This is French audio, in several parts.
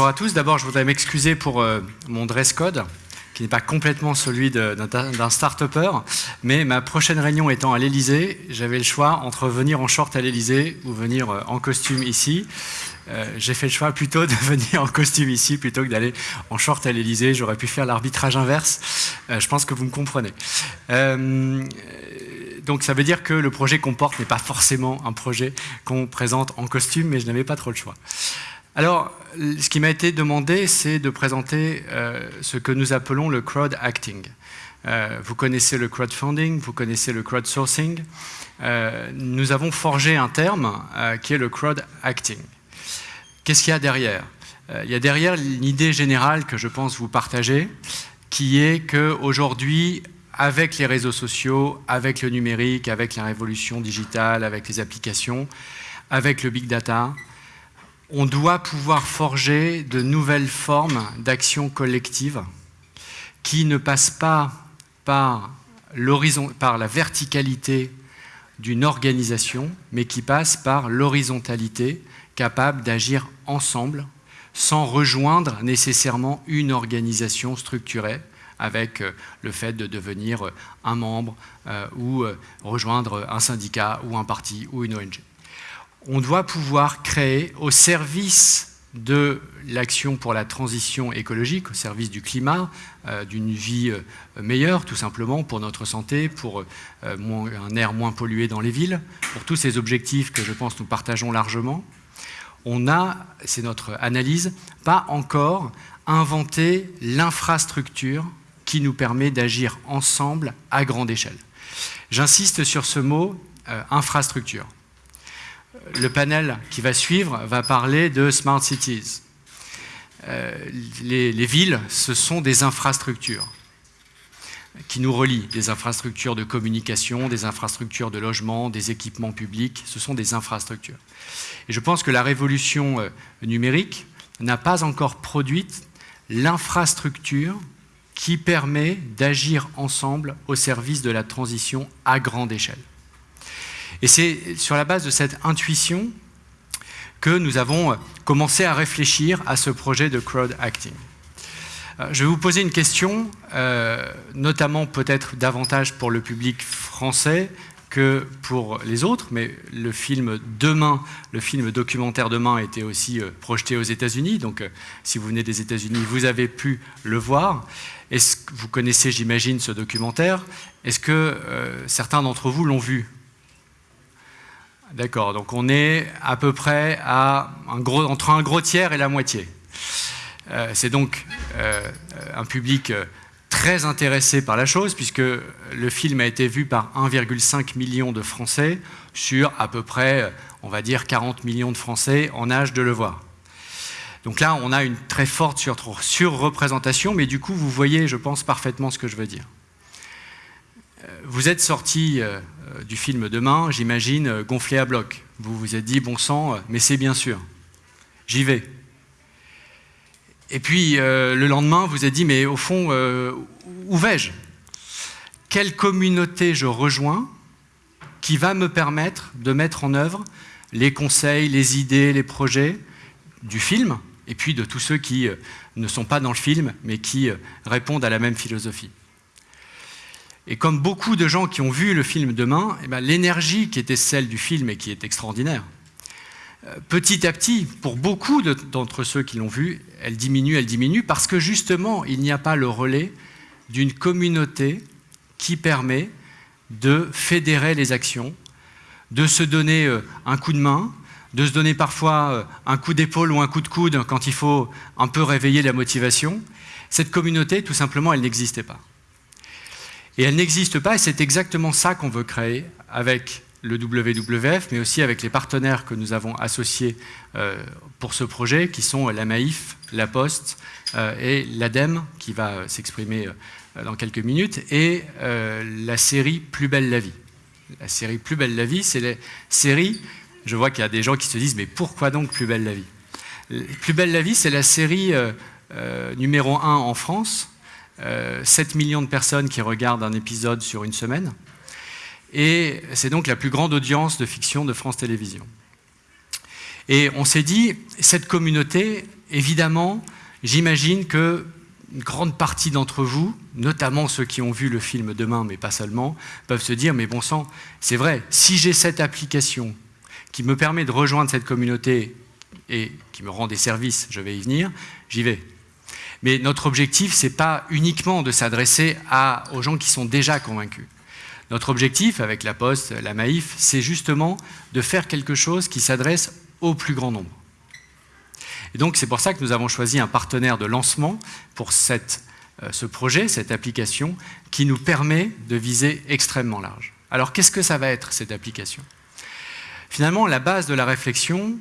bonjour à tous. D'abord, je voudrais m'excuser pour euh, mon dress code, qui n'est pas complètement celui d'un start-upper, mais ma prochaine réunion étant à l'Elysée, j'avais le choix entre venir en short à l'Elysée ou venir euh, en costume ici. Euh, j'ai fait le choix plutôt de venir en costume ici plutôt que d'aller en short à l'Elysée. J'aurais pu faire l'arbitrage inverse. je pense que vous me comprenez. donc ça veut dire que le projet qu'on porte n'est pas forcément un projet qu'on présente en costume, mais je n'avais pas trop le choix. Alors, ce qui m'a été demandé, c'est de présenter euh, ce que nous appelons le crowd acting. Euh, vous connaissez le crowdfunding, vous connaissez le crowdsourcing. Euh, nous avons forgé un terme qui est le crowd acting. Qu'est-ce qu'il y a derrière? Il y a derrière l'idée générale que je pense vous partager, qui est qu'aujourd'hui, avec les réseaux sociaux, avec le numérique, avec la révolution digitale, avec les applications, avec le big data, on doit pouvoir forger de nouvelles formes d'action collective qui ne passent pas par, la verticalité d'une organisation, mais qui passent par l'horizontalité, capable d'agir ensemble, sans rejoindre nécessairement une organisation structurée, avec euh, le fait de devenir euh, un membre euh, ou rejoindre un syndicat ou un parti ou une ONG on doit pouvoir créer au service de l'action pour la transition écologique, au service du climat, euh, d'une vie euh, meilleure, tout simplement, pour notre santé, pour euh, un air moins pollué dans les villes, pour tous ces objectifs que je pense nous partageons largement, on a, c'est notre analyse, pas encore inventé l'infrastructure qui nous permet d'agir ensemble à grande échelle. J'insiste sur ce mot infrastructure le panel qui va suivre va parler de Smart Cities. Euh, les, villes, ce sont des infrastructures qui nous relient, des infrastructures de communication, des infrastructures de logement, des équipements publics, ce sont des infrastructures. Et je pense que la révolution euh, numérique n'a pas encore produit l'infrastructure qui permet d'agir ensemble au service de la transition à grande échelle. Et c'est sur la base de cette intuition que nous avons commencé à réfléchir à ce projet de crowd acting. Euh, je vais vous poser une question, euh, notamment peut-être davantage pour le public français que pour les autres, mais le film Demain, le film documentaire Demain a été aussi euh, projeté aux États-Unis, donc si vous venez des États-Unis, vous avez pu le voir. Vous connaissez, j'imagine, ce documentaire? Est-ce que certains d'entre vous l'ont vu? D'accord, donc on est à peu près à un gros, entre un gros tiers et la moitié. Euh, c'est donc euh, un public euh, très intéressé par la chose, puisque le film a été vu par 1,5 million de Français sur à peu près, on va dire, 40 millions de Français en âge de le voir. Donc là, on a une très forte surreprésentation, mais du coup, vous voyez, je pense, parfaitement ce que je veux dire. Vous êtes sorti du film Demain, j'imagine, euh, gonflé à bloc. Vous vous êtes dit, bon sang, euh, mais c'est bien sûr, j'y vais. Et puis le lendemain, vous êtes dit, mais au fond, où vais-je? Quelle communauté je rejoins qui va me permettre de mettre en œuvre les conseils, les idées, les projets du film, et puis de tous ceux qui ne sont pas dans le film, mais qui répondent à la même philosophie? Et comme beaucoup de gens qui ont vu le film Demain, eh ben, l'énergie qui était celle du film et qui est extraordinaire, euh, petit à petit, pour beaucoup d'entre ceux qui l'ont vu, elle diminue, elle diminue, parce que justement, il n'y a pas le relais d'une communauté qui permet de fédérer les actions, de se donner euh, un coup de main, de se donner parfois euh, un coup d'épaule ou un coup de coude quand il faut un peu réveiller la motivation. Cette communauté, tout simplement, elle n'existait pas. Et elle n'existe pas, et c'est exactement ça qu'on veut créer avec le WWF, mais aussi avec les partenaires que nous avons associés euh, pour ce projet, qui sont la Maïf, la Poste euh, et l'ADEME, qui va euh, s'exprimer dans quelques minutes, et la série Plus belle la vie. La série Plus belle la vie, c'est la série, je vois qu'il y a des gens qui se disent, mais pourquoi donc Plus belle la vie? Plus belle la vie, c'est la série numéro 1 en France, 7 euh, millions de personnes qui regardent un épisode sur une semaine. Et c'est donc la plus grande audience de fiction de France Télévisions. Et on s'est dit, cette communauté, évidemment, j'imagine que une grande partie d'entre vous, notamment ceux qui ont vu le film Demain, mais pas seulement, peuvent se dire, mais bon sang, c'est vrai, si j'ai cette application qui me permet de rejoindre cette communauté et qui me rend des services, je vais y venir, j'y vais. Mais notre objectif, ce n'est pas uniquement de s'adresser aux gens qui sont déjà convaincus. Notre objectif, avec la Poste, la Maïf, c'est justement de faire quelque chose qui s'adresse au plus grand nombre. Et donc c'est pour ça que nous avons choisi un partenaire de lancement pour cette, euh, ce projet, cette application, qui nous permet de viser extrêmement large. Alors qu'est-ce que ça va être cette application? Finalement, la base de la réflexion,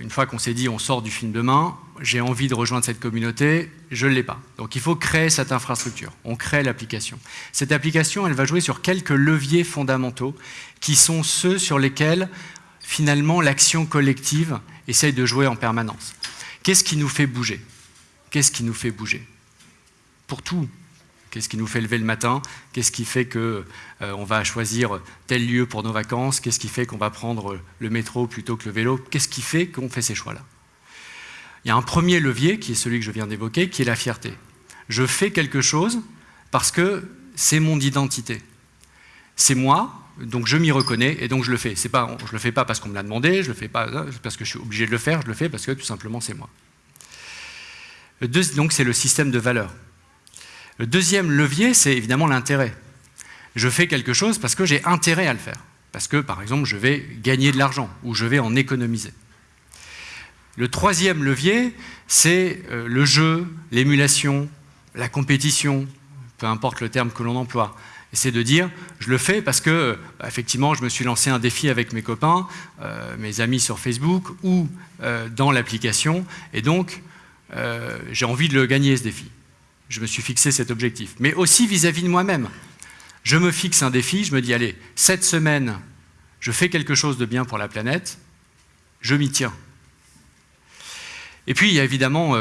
une fois qu'on s'est dit on sort du film demain, j'ai envie de rejoindre cette communauté, je ne l'ai pas. Donc il faut créer cette infrastructure, on crée l'application. Cette application, elle va jouer sur quelques leviers fondamentaux qui sont ceux sur lesquels finalement l'action collective essaye de jouer en permanence. Qu'est-ce qui nous fait bouger? Qu'est-ce qui nous fait bouger? Pour tout. Qu'est-ce qui nous fait lever le matin? Qu'est-ce qui fait qu'on euh, va choisir tel lieu pour nos vacances? Qu'est-ce qui fait qu'on va prendre le métro plutôt que le vélo? Qu'est-ce qui fait qu'on fait ces choix-là? Il y a un premier levier, qui est celui que je viens d'évoquer, qui est la fierté. Je fais quelque chose parce que c'est mon identité. C'est moi, donc je m'y reconnais et donc je le fais. Pas, je ne le fais pas parce qu'on me l'a demandé, je le fais pas parce que je suis obligé de le faire, je le fais parce que tout simplement c'est moi. donc c'est le système de valeurs. Le deuxième levier, c'est évidemment l'intérêt. Je fais quelque chose parce que j'ai intérêt à le faire. Parce que, par exemple, je vais gagner de l'argent ou je vais en économiser. Le troisième levier, c'est euh, le jeu, l'émulation, la compétition, peu importe le terme que l'on emploie c'est de dire, je le fais parce que, bah, effectivement, je me suis lancé un défi avec mes copains, euh, mes amis sur Facebook ou euh, dans l'application, et donc j'ai envie de le gagner ce défi. Je me suis fixé cet objectif. Mais aussi vis-à-vis de moi-même. Je me fixe un défi, je me dis, allez, cette semaine, je fais quelque chose de bien pour la planète, je m'y tiens. Et puis, il y a évidemment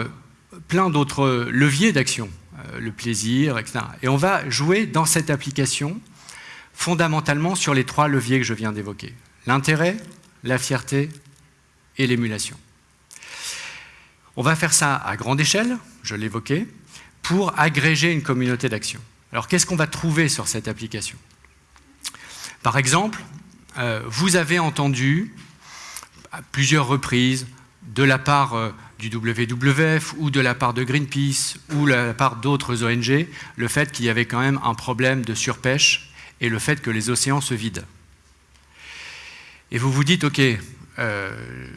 plein d'autres leviers d'action. Euh, le plaisir, etc. Et on va jouer dans cette application fondamentalement sur les trois leviers que je viens d'évoquer. L'intérêt, la fierté et l'émulation. On va faire ça à grande échelle, je l'évoquais, pour agréger une communauté d'action. Alors qu'est-ce qu'on va trouver sur cette application? Par exemple, euh, vous avez entendu à plusieurs reprises de la part euh, du WWF ou de la part de Greenpeace ou de la part d'autres ONG, le fait qu'il y avait quand même un problème de surpêche et le fait que les océans se vident. Et vous vous dites, OK, euh,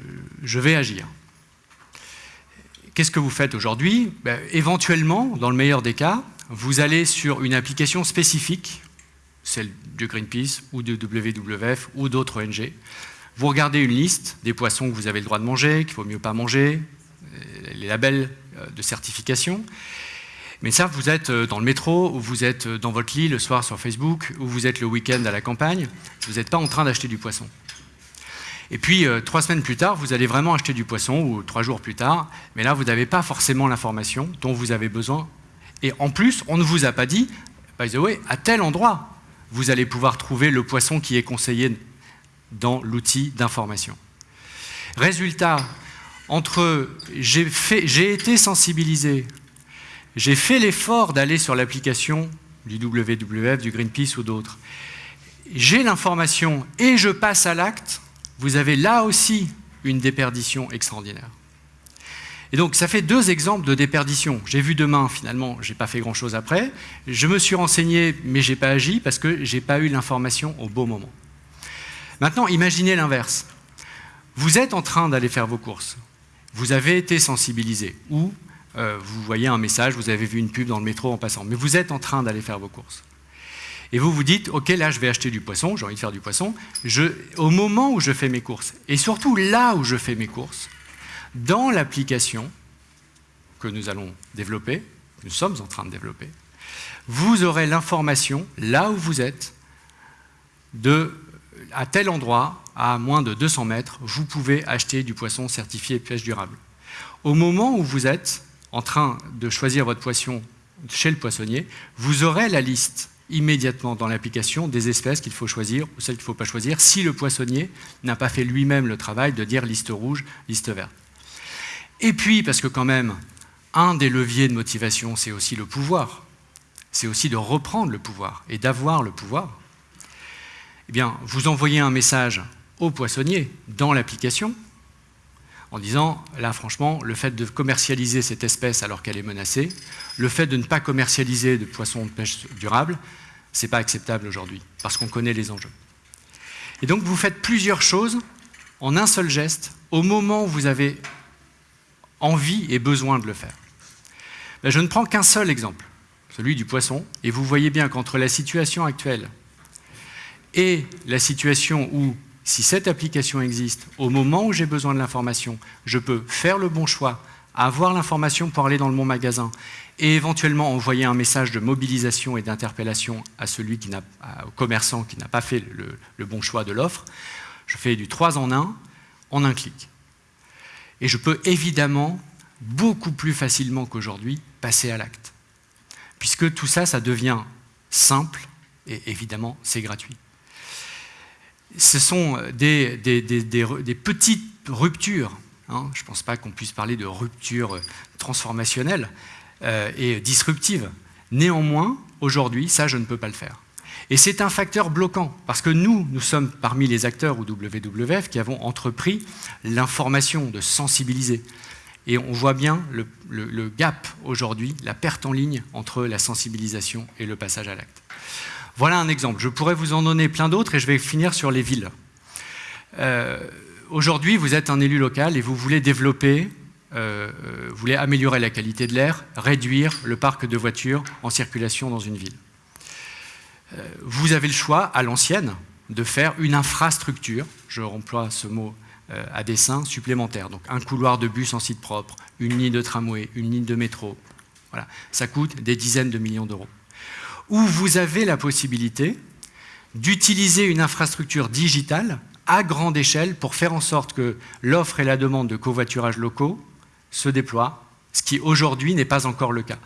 je vais agir. Qu'est-ce que vous faites aujourd'hui ben, Éventuellement, dans le meilleur des cas, vous allez sur une application spécifique, celle de Greenpeace ou de WWF ou d'autres ONG, vous regardez une liste des poissons que vous avez le droit de manger, qu'il ne faut mieux pas manger, les labels euh, de certification. Mais ça, vous êtes euh, dans le métro, ou vous êtes euh, dans votre lit le soir sur Facebook, ou vous êtes le week-end à la campagne, vous n'êtes pas en train d'acheter du poisson. Et puis, trois semaines plus tard, vous allez vraiment acheter du poisson, ou trois jours plus tard, mais là, vous n'avez pas forcément l'information dont vous avez besoin. Et en plus, on ne vous a pas dit, by the way, à tel endroit, vous allez pouvoir trouver le poisson qui est conseillé dans l'outil d'information. Résultat, entre j'ai été sensibilisé, j'ai fait l'effort d'aller sur l'application du WWF, du Greenpeace ou d'autres, j'ai l'information et je passe à l'acte, vous avez là aussi une déperdition extraordinaire. Et donc ça fait deux exemples de déperdition. J'ai vu demain, finalement, je n'ai pas fait grand-chose après. Je me suis renseigné, mais je n'ai pas agi parce que je n'ai pas eu l'information au bon moment. Maintenant, imaginez l'inverse. Vous êtes en train d'aller faire vos courses vous avez été sensibilisé ou euh, vous voyez un message, vous avez vu une pub dans le métro en passant, mais vous êtes en train d'aller faire vos courses. Et vous vous dites, ok, là je vais acheter du poisson, j'ai envie de faire du poisson, au moment où je fais mes courses, et surtout là où je fais mes courses, dans l'application que nous allons développer, nous sommes en train de développer, vous aurez l'information, là où vous êtes, à tel endroit, à moins de 200 mètres, vous pouvez acheter du poisson certifié pêche durable. Au moment où vous êtes en train de choisir votre poisson chez le poissonnier, vous aurez la liste immédiatement dans l'application des espèces qu'il faut choisir ou celles qu'il ne faut pas choisir si le poissonnier n'a pas fait lui-même le travail de dire liste rouge, liste verte. Et puis, parce que quand même, un des leviers de motivation, c'est aussi le pouvoir. C'est aussi de reprendre le pouvoir et d'avoir le pouvoir. Eh bien, vous envoyez un message au poissonnier dans l'application en disant, là franchement, le fait de commercialiser cette espèce alors qu'elle est menacée, le fait de ne pas commercialiser de poissons de pêche durable, ce n'est pas acceptable aujourd'hui, parce qu'on connaît les enjeux. Et donc vous faites plusieurs choses en un seul geste, au moment où vous avez envie et besoin de le faire. Ben, je ne prends qu'un seul exemple, celui du poisson, et vous voyez bien qu'entre la situation actuelle et la situation où si cette application existe, au moment où j'ai besoin de l'information, je peux faire le bon choix, avoir l'information pour aller dans bon magasin et éventuellement envoyer un message de mobilisation et d'interpellation à celui qui n'a, au commerçant qui n'a pas fait le, le bon choix de l'offre. Je fais du 3 en 1 en un clic. Et je peux évidemment beaucoup plus facilement qu'aujourd'hui passer à l'acte. Puisque tout ça, ça devient simple et évidemment, c'est gratuit ce sont des, petites ruptures. Hein. Je ne pense pas qu'on puisse parler de rupture transformationnelle euh, et disruptive. Néanmoins, aujourd'hui, ça, je ne peux pas le faire. Et c'est un facteur bloquant, parce que nous, nous sommes parmi les acteurs au WWF qui avons entrepris l'information, de sensibiliser. Et on voit bien le gap aujourd'hui, la perte en ligne entre la sensibilisation et le passage à l'acte. Voilà un exemple. Je pourrais vous en donner plein d'autres et je vais finir sur les villes. Euh, aujourd'hui, vous êtes un élu local et vous voulez développer, euh, vous voulez améliorer la qualité de l'air, réduire le parc de voitures en circulation dans une ville. Euh, vous avez le choix, à l'ancienne, de faire une infrastructure, je remploie ce mot à dessin, supplémentaire. Donc un couloir de bus en site propre, une ligne de tramway, une ligne de métro. Voilà. Ça coûte des dizaines de millions d'euros où vous avez la possibilité d'utiliser une infrastructure digitale à grande échelle pour faire en sorte que l'offre et la demande de covoiturage locaux se déploient, ce qui aujourd'hui n'est pas encore le cas.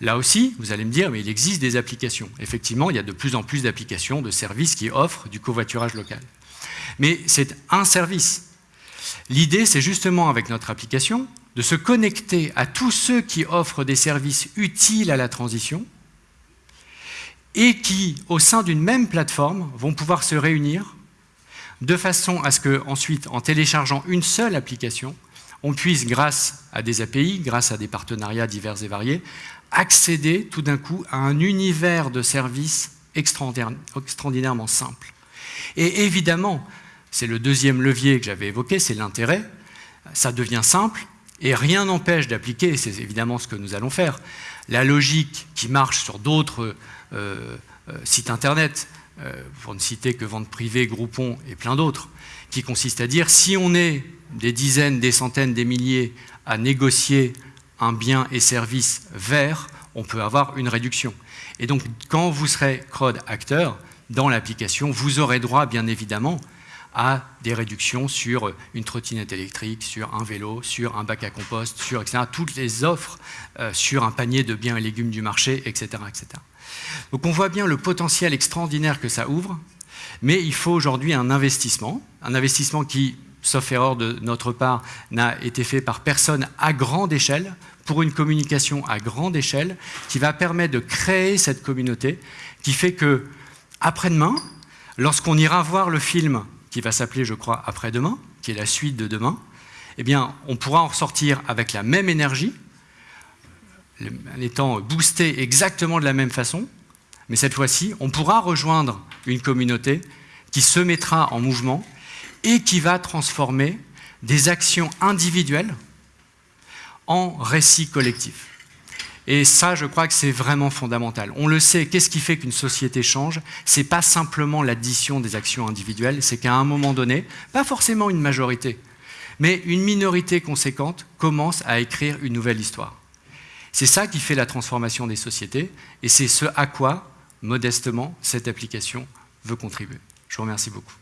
Là aussi, vous allez me dire, mais il existe des applications. Effectivement, il y a de plus en plus d'applications, de services qui offrent du covoiturage local. Mais c'est un service. L'idée, c'est justement, avec notre application, de se connecter à tous ceux qui offrent des services utiles à la transition, et qui, au sein d'une même plateforme, vont pouvoir se réunir de façon à ce que, ensuite, en téléchargeant une seule application, on puisse, grâce à des API, grâce à des partenariats divers et variés, accéder tout d'un coup à un univers de services extraordinairement simple. Et évidemment, c'est le deuxième levier que j'avais évoqué, c'est l'intérêt. Ça devient simple et rien n'empêche d'appliquer, c'est évidemment ce que nous allons faire, la logique qui marche sur d'autres sites internet, euh, pour ne citer que Vente Privée, Groupon et plein d'autres, qui consiste à dire si on est des dizaines, des centaines, des milliers à négocier un bien et service vert, on peut avoir une réduction. Et donc, quand vous serez CROD acteur, dans l'application, vous aurez droit, bien évidemment, à des réductions sur une trottinette électrique, sur un vélo, sur un bac à compost, sur etc., toutes les offres euh, sur un panier de biens et légumes du marché, etc., etc. Donc on voit bien le potentiel extraordinaire que ça ouvre, mais il faut aujourd'hui un investissement, un investissement qui, sauf erreur de notre part, n'a été fait par personne à grande échelle, pour une communication à grande échelle, qui va permettre de créer cette communauté, qui fait que, après-demain, lorsqu'on ira voir le film qui va s'appeler, je crois, Après-demain, qui est la suite de demain, eh bien, on pourra en ressortir avec la même énergie, en étant boosté exactement de la même façon, mais cette fois-ci, on pourra rejoindre une communauté qui se mettra en mouvement et qui va transformer des actions individuelles en récits collectifs. Et ça, je crois que c'est vraiment fondamental. On le sait, qu'est-ce qui fait qu'une société change? Ce n'est pas simplement l'addition des actions individuelles, c'est qu'à un moment donné, pas forcément une majorité, mais une minorité conséquente commence à écrire une nouvelle histoire. C'est ça qui fait la transformation des sociétés, et c'est ce à quoi, modestement, cette application veut contribuer. Je vous remercie beaucoup.